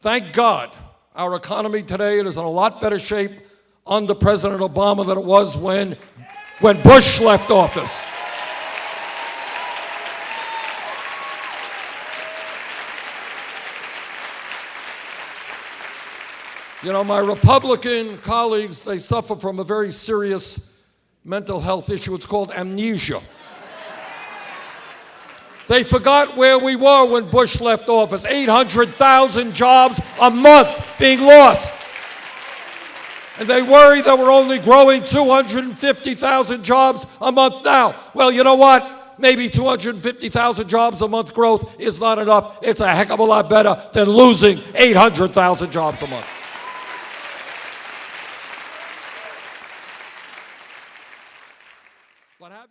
Thank God our economy today is in a lot better shape under President Obama than it was when, when Bush left office. You know, my Republican colleagues, they suffer from a very serious mental health issue. It's called amnesia. They forgot where we were when Bush left office 800,000 jobs a month being lost. And they worry that we're only growing 250,000 jobs a month now. Well, you know what? Maybe 250,000 jobs a month growth is not enough. It's a heck of a lot better than losing 800,000 jobs a month. What happened?